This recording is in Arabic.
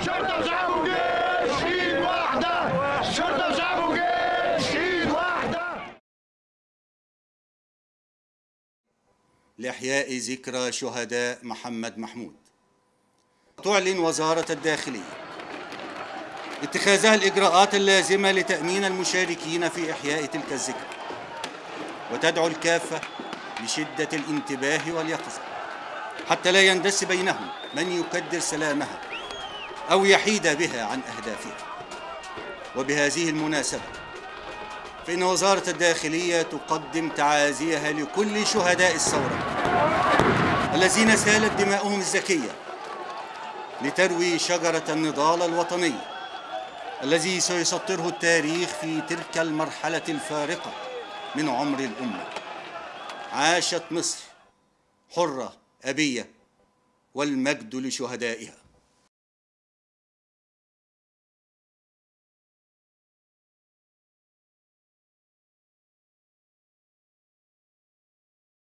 شرطة واحدة. شرطة واحدة. لإحياء ذكرى شهداء محمد محمود. تعلن وزارة الداخلية اتخاذها الإجراءات اللازمة لتأمين المشاركين في إحياء تلك الذكرى وتدعو الكافة لشدة الانتباه واليقظة حتى لا يندس بينهم من يكدر سلامها. أو يحيد بها عن أهدافها وبهذه المناسبة فإن وزارة الداخلية تقدم تعازيها لكل شهداء الثورة الذين سالت دماؤهم الزكية لتروي شجرة النضال الوطني الذي سيسطره التاريخ في تلك المرحلة الفارقة من عمر الأمة. عاشت مصر حرة أبية والمجد لشهدائها.